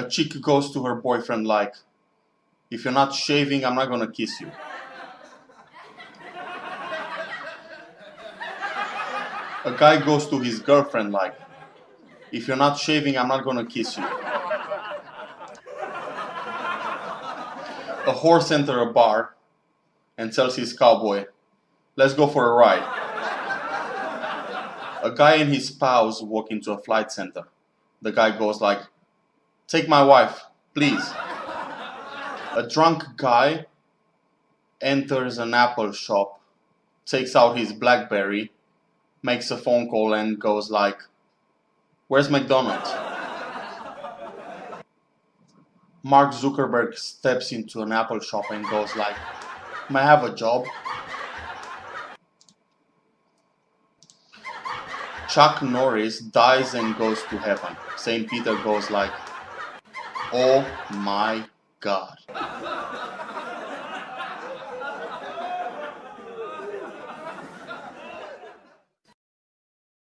A chick goes to her boyfriend like, if you're not shaving, I'm not gonna kiss you. A guy goes to his girlfriend like, if you're not shaving, I'm not gonna kiss you. A horse enters a bar and tells his cowboy, let's go for a ride. A guy and his spouse walk into a flight center. The guy goes like, take my wife, please. A drunk guy enters an Apple shop, takes out his Blackberry, makes a phone call and goes like, where's McDonald's? Mark Zuckerberg steps into an Apple shop and goes like, may I have a job? Chuck Norris dies and goes to heaven. St. Peter goes like, Oh my god.